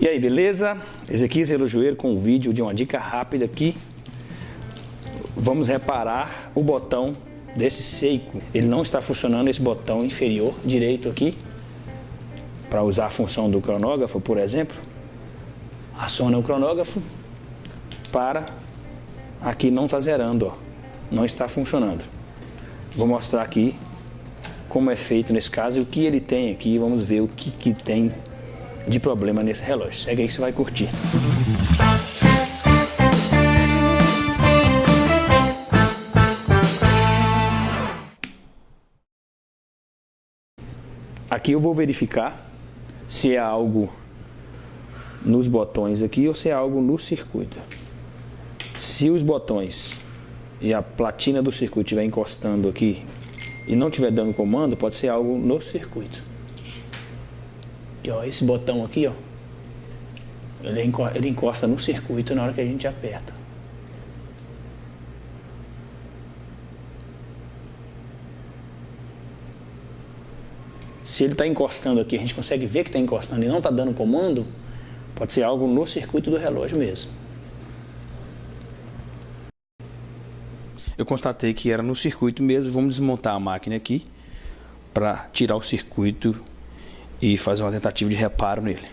E aí, beleza? Ezequiel Relojoeiro com um vídeo de uma dica rápida aqui. Vamos reparar o botão desse Seiko. Ele não está funcionando esse botão inferior direito aqui. Para usar a função do cronógrafo, por exemplo. Aciona o cronógrafo para aqui não está zerando, ó. não está funcionando. Vou mostrar aqui como é feito nesse caso e o que ele tem aqui. Vamos ver o que, que tem de problema nesse relógio. Segue aí que você vai curtir. Aqui eu vou verificar se é algo nos botões aqui ou se é algo no circuito. Se os botões e a platina do circuito estiver encostando aqui e não estiver dando comando, pode ser algo no circuito. E ó, esse botão aqui, ó, ele encosta no circuito na hora que a gente aperta. Se ele está encostando aqui, a gente consegue ver que está encostando e não está dando comando, pode ser algo no circuito do relógio mesmo. Eu constatei que era no circuito mesmo, vamos desmontar a máquina aqui para tirar o circuito e fazer uma tentativa de reparo nele.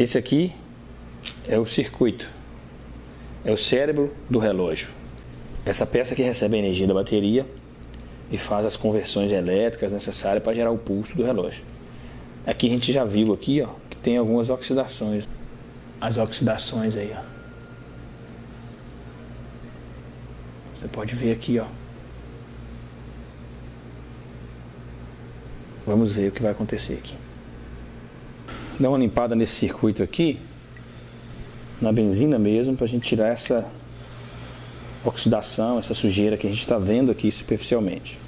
Esse aqui é o circuito, é o cérebro do relógio. Essa peça que recebe a energia da bateria e faz as conversões elétricas necessárias para gerar o pulso do relógio. Aqui a gente já viu aqui, ó, que tem algumas oxidações. As oxidações aí, ó. Você pode ver aqui, ó. Vamos ver o que vai acontecer aqui dar uma limpada nesse circuito aqui, na benzina mesmo, para a gente tirar essa oxidação, essa sujeira que a gente está vendo aqui superficialmente.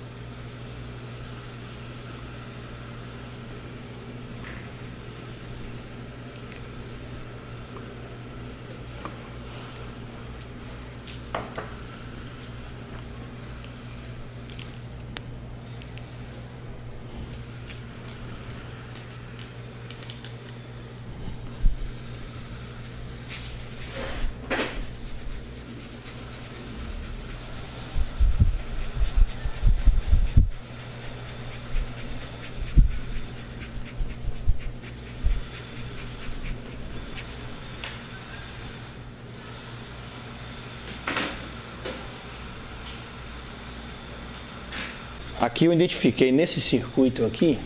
Aqui eu identifiquei nesse circuito aqui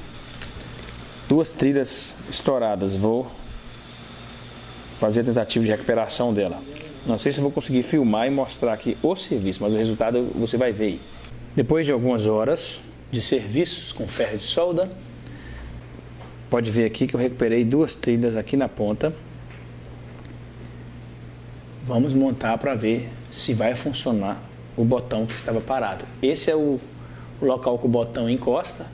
duas trilhas estouradas. Vou fazer a tentativa de recuperação dela. Não sei se vou conseguir filmar e mostrar aqui o serviço, mas o resultado você vai ver aí. Depois de algumas horas de serviços com ferro de solda, pode ver aqui que eu recuperei duas trilhas aqui na ponta. Vamos montar para ver se vai funcionar o botão que estava parado. Esse é o o local que o botão encosta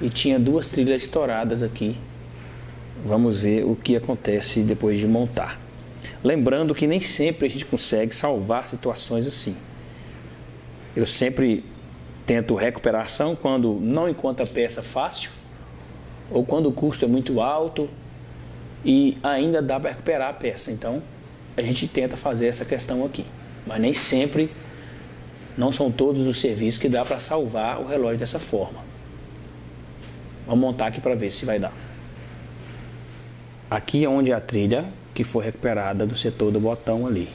e tinha duas trilhas estouradas aqui. Vamos ver o que acontece depois de montar. Lembrando que nem sempre a gente consegue salvar situações assim. Eu sempre tento recuperação quando não encontro a peça fácil ou quando o custo é muito alto e ainda dá para recuperar a peça. Então a gente tenta fazer essa questão aqui, mas nem sempre não são todos os serviços que dá para salvar o relógio dessa forma. Vamos montar aqui para ver se vai dar. Aqui é onde é a trilha que foi recuperada do setor do botão ali.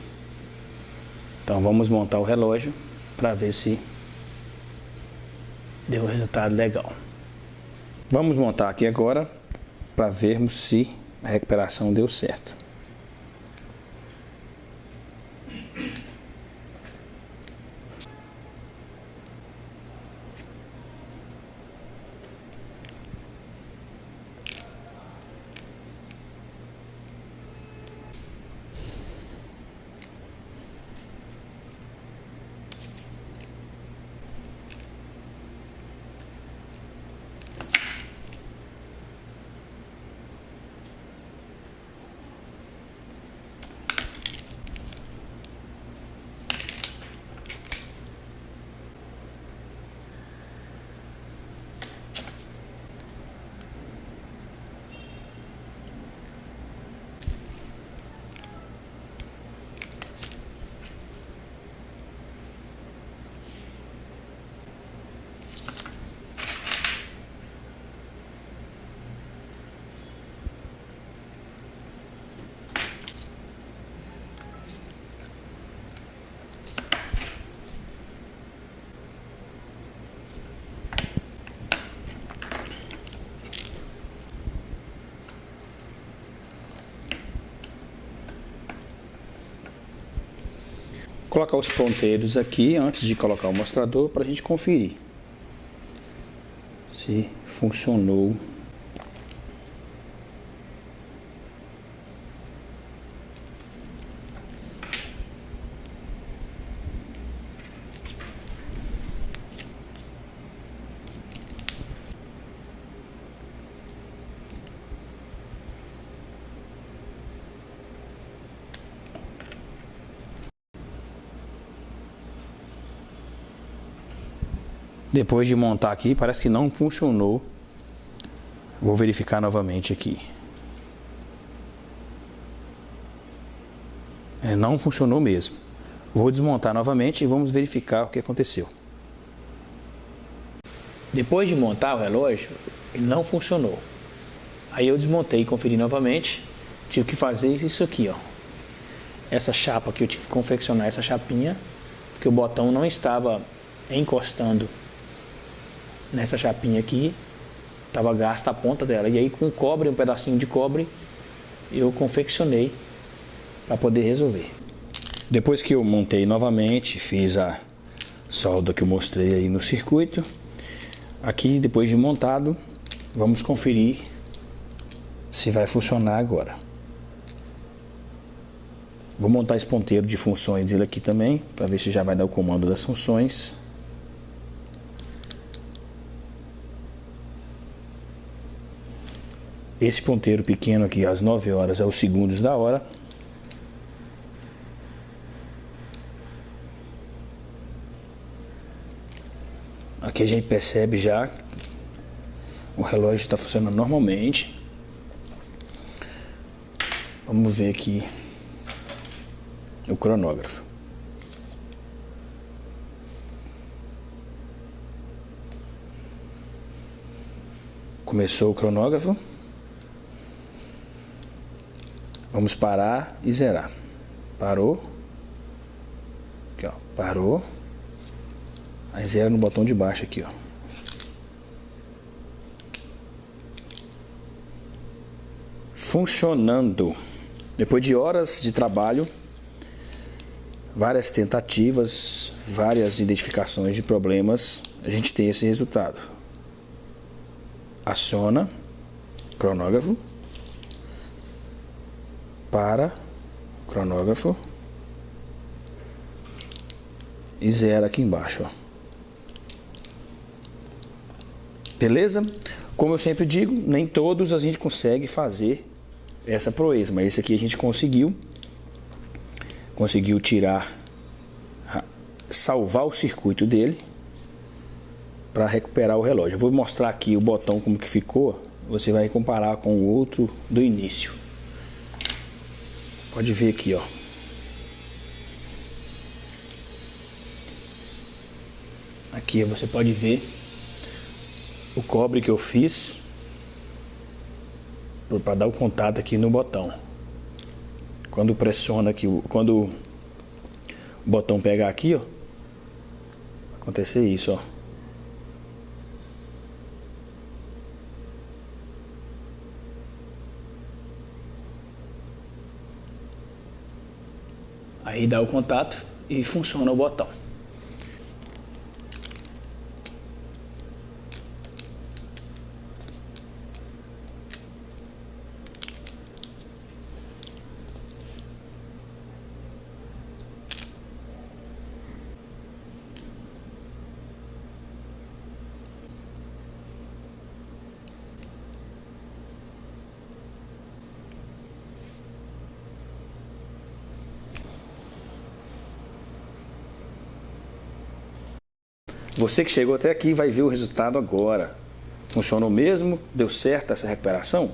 Então vamos montar o relógio para ver se deu resultado legal. Vamos montar aqui agora para vermos se a recuperação deu certo. Colocar os ponteiros aqui antes de colocar o mostrador para a gente conferir se funcionou Depois de montar aqui, parece que não funcionou. Vou verificar novamente aqui. É, não funcionou mesmo. Vou desmontar novamente e vamos verificar o que aconteceu. Depois de montar o relógio, ele não funcionou. Aí eu desmontei e conferi novamente. Tive que fazer isso aqui, ó. Essa chapa aqui, eu tive que confeccionar essa chapinha, porque o botão não estava encostando nessa chapinha aqui, estava gasta a ponta dela. E aí com cobre, um pedacinho de cobre, eu confeccionei para poder resolver. Depois que eu montei novamente, fiz a solda que eu mostrei aí no circuito. Aqui, depois de montado, vamos conferir se vai funcionar agora. Vou montar esse ponteiro de funções dele aqui também, para ver se já vai dar o comando das funções. Esse ponteiro pequeno aqui, às 9 horas, é os segundos da hora. Aqui a gente percebe já o relógio está funcionando normalmente. Vamos ver aqui o cronógrafo. Começou o cronógrafo. Vamos parar e zerar. Parou. Aqui, ó. Parou. Aí zera no botão de baixo aqui, ó. Funcionando. Depois de horas de trabalho, várias tentativas, várias identificações de problemas, a gente tem esse resultado. Aciona cronógrafo para o cronógrafo e zero aqui embaixo, ó. Beleza? Como eu sempre digo, nem todos a gente consegue fazer essa proeza, mas esse aqui a gente conseguiu. Conseguiu tirar, salvar o circuito dele para recuperar o relógio. Eu vou mostrar aqui o botão como que ficou, você vai comparar com o outro do início. Pode ver aqui, ó. Aqui você pode ver o cobre que eu fiz para dar o contato aqui no botão. Quando pressiona aqui, quando o botão pegar aqui, ó, acontecer isso, ó. Aí dá o contato e funciona o botão. Você que chegou até aqui vai ver o resultado agora. Funcionou mesmo? Deu certo essa recuperação?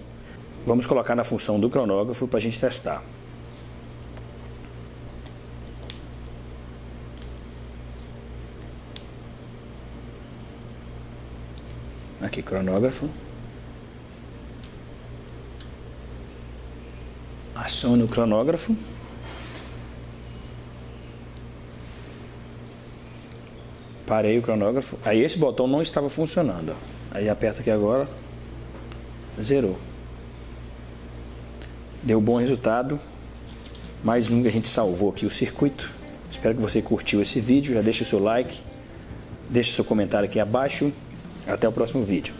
Vamos colocar na função do cronógrafo para a gente testar. Aqui, cronógrafo. Acione o cronógrafo. Parei o cronógrafo. Aí esse botão não estava funcionando. Aí aperta aqui agora. Zerou. Deu bom resultado. Mais um que a gente salvou aqui o circuito. Espero que você curtiu esse vídeo, já deixa o seu like, deixa o seu comentário aqui abaixo. Até o próximo vídeo.